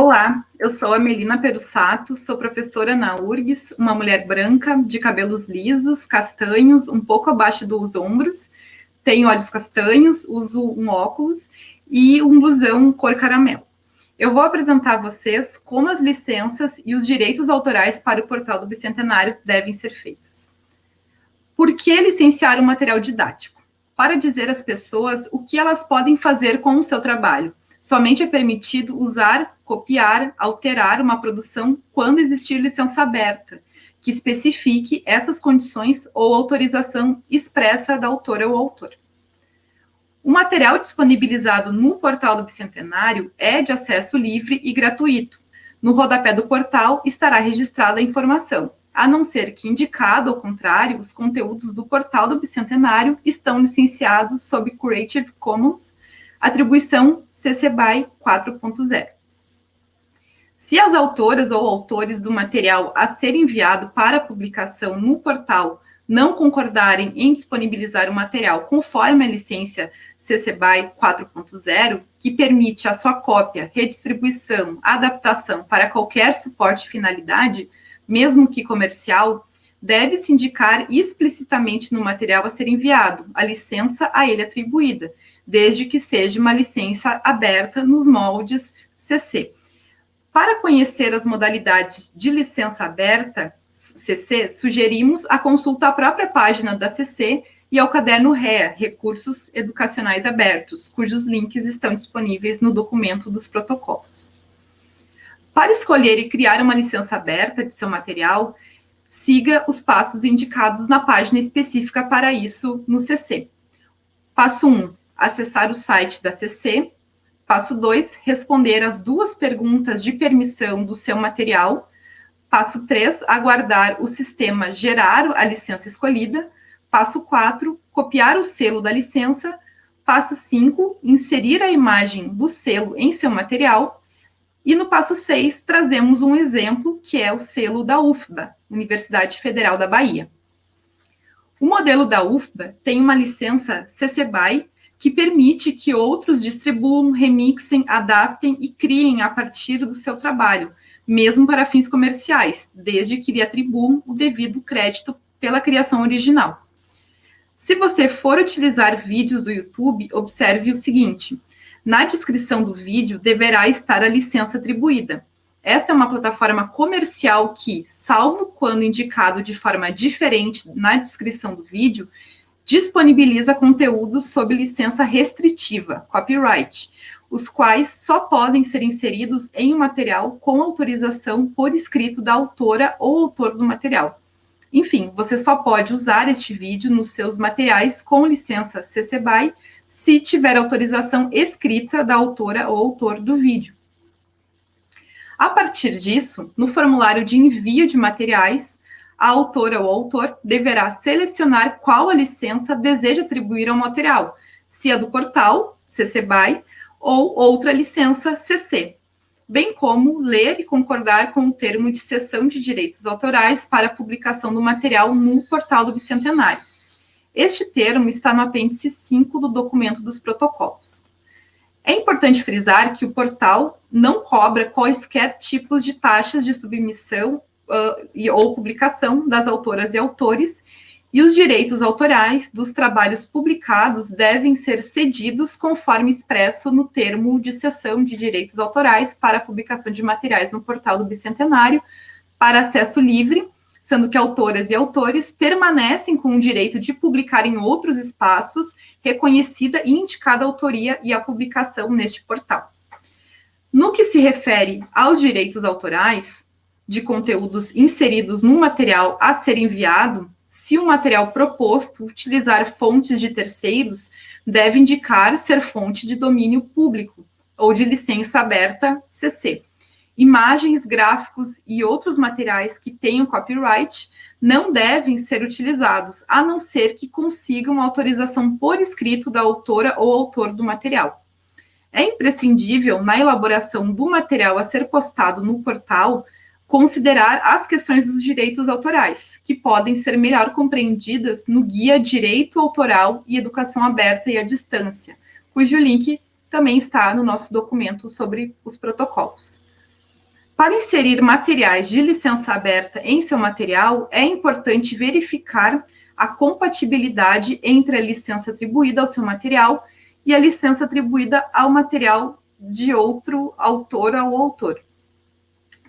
Olá, eu sou a Melina Perussato, sou professora na URGS, uma mulher branca, de cabelos lisos, castanhos, um pouco abaixo dos ombros, tenho olhos castanhos, uso um óculos e um blusão cor caramelo. Eu vou apresentar a vocês como as licenças e os direitos autorais para o portal do Bicentenário devem ser feitas. Por que licenciar um material didático? Para dizer às pessoas o que elas podem fazer com o seu trabalho, Somente é permitido usar, copiar, alterar uma produção quando existir licença aberta, que especifique essas condições ou autorização expressa da autora ou autor. O material disponibilizado no portal do Bicentenário é de acesso livre e gratuito. No rodapé do portal estará registrada a informação, a não ser que indicado ao contrário, os conteúdos do portal do Bicentenário estão licenciados sob Creative Commons Atribuição CC BY 4.0. Se as autoras ou autores do material a ser enviado para publicação no portal não concordarem em disponibilizar o material conforme a licença CC BY 4.0, que permite a sua cópia, redistribuição, adaptação para qualquer suporte e finalidade, mesmo que comercial, deve-se indicar explicitamente no material a ser enviado a licença a ele atribuída, desde que seja uma licença aberta nos moldes CC. Para conhecer as modalidades de licença aberta, CC, sugerimos a consulta à própria página da CC e ao caderno REA, Recursos Educacionais Abertos, cujos links estão disponíveis no documento dos protocolos. Para escolher e criar uma licença aberta de seu material, siga os passos indicados na página específica para isso no CC. Passo 1 acessar o site da CC. Passo 2, responder as duas perguntas de permissão do seu material. Passo 3, aguardar o sistema gerar a licença escolhida. Passo 4, copiar o selo da licença. Passo 5, inserir a imagem do selo em seu material. E no passo 6, trazemos um exemplo, que é o selo da UFBA, Universidade Federal da Bahia. O modelo da UFBA tem uma licença CC BY que permite que outros distribuam, remixem, adaptem e criem a partir do seu trabalho, mesmo para fins comerciais, desde que lhe atribuam o devido crédito pela criação original. Se você for utilizar vídeos do YouTube, observe o seguinte, na descrição do vídeo deverá estar a licença atribuída. Esta é uma plataforma comercial que, salvo quando indicado de forma diferente na descrição do vídeo, disponibiliza conteúdos sob licença restritiva, copyright, os quais só podem ser inseridos em um material com autorização por escrito da autora ou autor do material. Enfim, você só pode usar este vídeo nos seus materiais com licença CC BY se tiver autorização escrita da autora ou autor do vídeo. A partir disso, no formulário de envio de materiais, a autora ou autor deverá selecionar qual a licença deseja atribuir ao material, se a do portal, CC BY, ou outra licença CC, bem como ler e concordar com o termo de cessão de direitos autorais para a publicação do material no portal do Bicentenário. Este termo está no apêndice 5 do documento dos protocolos. É importante frisar que o portal não cobra quaisquer tipos de taxas de submissão uh, ou publicação das autoras e autores, e os direitos autorais dos trabalhos publicados devem ser cedidos conforme expresso no termo de cessão de direitos autorais para publicação de materiais no portal do Bicentenário para acesso livre, sendo que autoras e autores permanecem com o direito de publicar em outros espaços, reconhecida e indicada a autoria e a publicação neste portal. No que se refere aos direitos autorais, de conteúdos inseridos no material a ser enviado, se o material proposto utilizar fontes de terceiros, deve indicar ser fonte de domínio público ou de licença aberta CC. Imagens, gráficos e outros materiais que tenham copyright não devem ser utilizados, a não ser que consigam autorização por escrito da autora ou autor do material. É imprescindível, na elaboração do material a ser postado no portal, considerar as questões dos direitos autorais, que podem ser melhor compreendidas no Guia Direito Autoral e Educação Aberta e à Distância, cujo link também está no nosso documento sobre os protocolos. Para inserir materiais de licença aberta em seu material, é importante verificar a compatibilidade entre a licença atribuída ao seu material e a licença atribuída ao material de outro autor ou autor.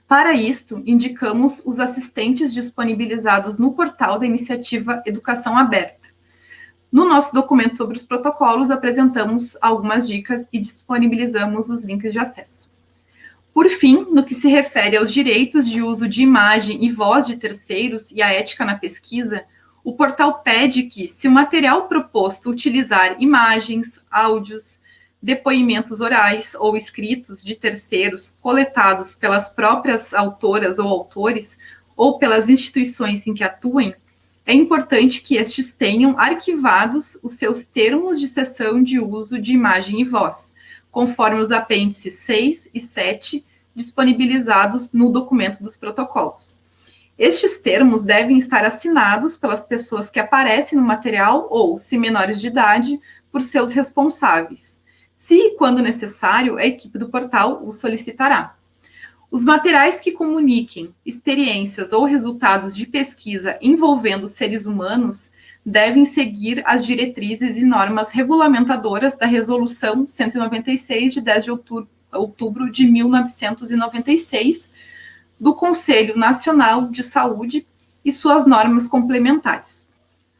Para isto, indicamos os assistentes disponibilizados no portal da iniciativa Educação Aberta. No nosso documento sobre os protocolos, apresentamos algumas dicas e disponibilizamos os links de acesso. Por fim, no que se refere aos direitos de uso de imagem e voz de terceiros e a ética na pesquisa, o portal pede que, se o material proposto utilizar imagens, áudios, depoimentos orais ou escritos de terceiros coletados pelas próprias autoras ou autores ou pelas instituições em que atuem, é importante que estes tenham arquivados os seus termos de cessão de uso de imagem e voz, conforme os apêndices 6 e 7 disponibilizados no documento dos protocolos. Estes termos devem estar assinados pelas pessoas que aparecem no material ou, se menores de idade, por seus responsáveis. Se e quando necessário, a equipe do portal o solicitará. Os materiais que comuniquem experiências ou resultados de pesquisa envolvendo seres humanos devem seguir as diretrizes e normas regulamentadoras da Resolução 196, de 10 de outubro de 1996, do Conselho Nacional de Saúde e suas normas complementares.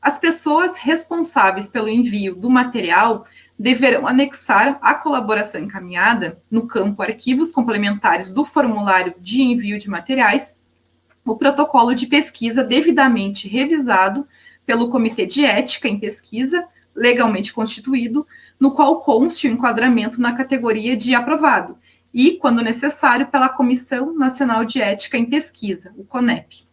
As pessoas responsáveis pelo envio do material deverão anexar à colaboração encaminhada, no campo Arquivos Complementares do formulário de envio de materiais, o protocolo de pesquisa devidamente revisado pelo Comitê de Ética em Pesquisa, legalmente constituído, no qual conste o enquadramento na categoria de aprovado, e, quando necessário, pela Comissão Nacional de Ética em Pesquisa, o CONEP.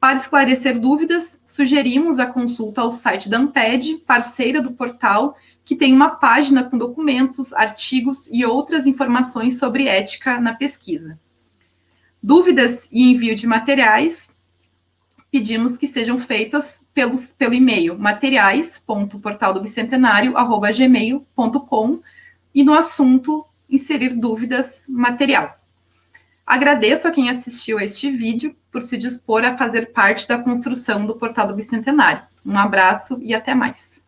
Para esclarecer dúvidas, sugerimos a consulta ao site da Amped, parceira do portal, que tem uma página com documentos, artigos e outras informações sobre ética na pesquisa. Dúvidas e envio de materiais, pedimos que sejam feitas pelos, pelo e-mail materiais.portaldobicentenario.gmail.com e no assunto inserir dúvidas material. Agradeço a quem assistiu a este vídeo por se dispor a fazer parte da construção do Portal do Bicentenário. Um abraço e até mais.